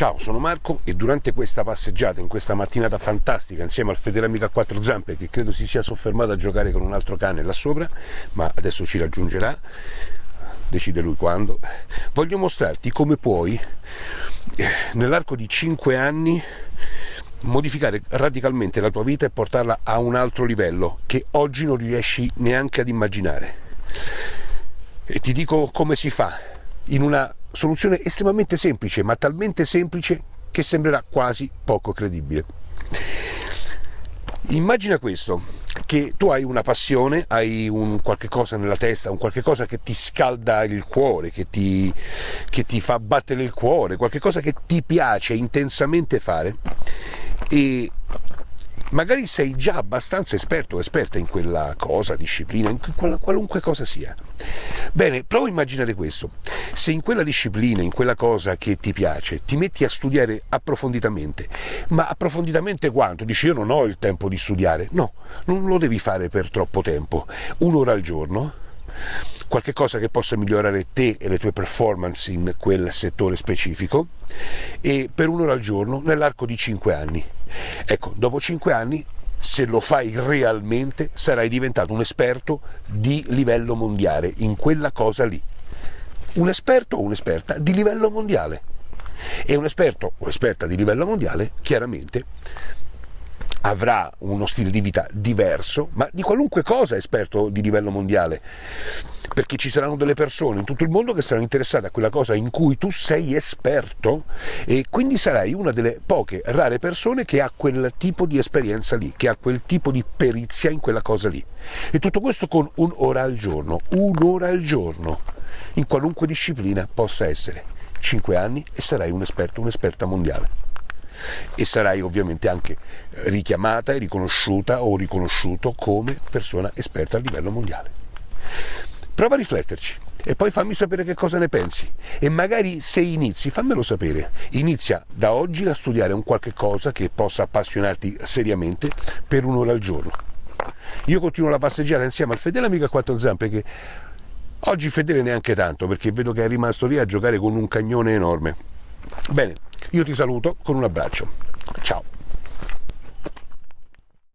Ciao, sono Marco e durante questa passeggiata, in questa mattinata fantastica, insieme al fedele amico a quattro zampe, che credo si sia soffermato a giocare con un altro cane là sopra, ma adesso ci raggiungerà, decide lui quando, voglio mostrarti come puoi, eh, nell'arco di 5 anni, modificare radicalmente la tua vita e portarla a un altro livello che oggi non riesci neanche ad immaginare. E ti dico come si fa, in una soluzione estremamente semplice, ma talmente semplice che sembrerà quasi poco credibile. Immagina questo, che tu hai una passione, hai un qualche cosa nella testa, un qualche cosa che ti scalda il cuore, che ti, che ti fa battere il cuore, qualche cosa che ti piace intensamente fare e magari sei già abbastanza esperto o esperta in quella cosa, disciplina, in quella, qualunque cosa sia. Bene, prova a immaginare questo. Se in quella disciplina, in quella cosa che ti piace, ti metti a studiare approfonditamente, ma approfonditamente quanto? Dici io non ho il tempo di studiare. No, non lo devi fare per troppo tempo. Un'ora al giorno, qualche cosa che possa migliorare te e le tue performance in quel settore specifico e per un'ora al giorno nell'arco di 5 anni. Ecco, dopo 5 anni se lo fai realmente sarai diventato un esperto di livello mondiale in quella cosa lì. Un esperto o un'esperta di livello mondiale. E un esperto o esperta di livello mondiale chiaramente avrà uno stile di vita diverso, ma di qualunque cosa esperto di livello mondiale, perché ci saranno delle persone in tutto il mondo che saranno interessate a quella cosa in cui tu sei esperto e quindi sarai una delle poche rare persone che ha quel tipo di esperienza lì, che ha quel tipo di perizia in quella cosa lì. E tutto questo con un'ora al giorno, un'ora al giorno, in qualunque disciplina possa essere. 5 anni e sarai un esperto, un'esperta mondiale e sarai ovviamente anche richiamata e riconosciuta o riconosciuto come persona esperta a livello mondiale. Prova a rifletterci e poi fammi sapere che cosa ne pensi e magari se inizi fammelo sapere. Inizia da oggi a studiare un qualche cosa che possa appassionarti seriamente per un'ora al giorno. Io continuo la passeggiata insieme al fedele amico a quattro zampe che oggi fedele neanche tanto perché vedo che è rimasto lì a giocare con un cagnone enorme. Bene, io ti saluto con un abbraccio. Ciao.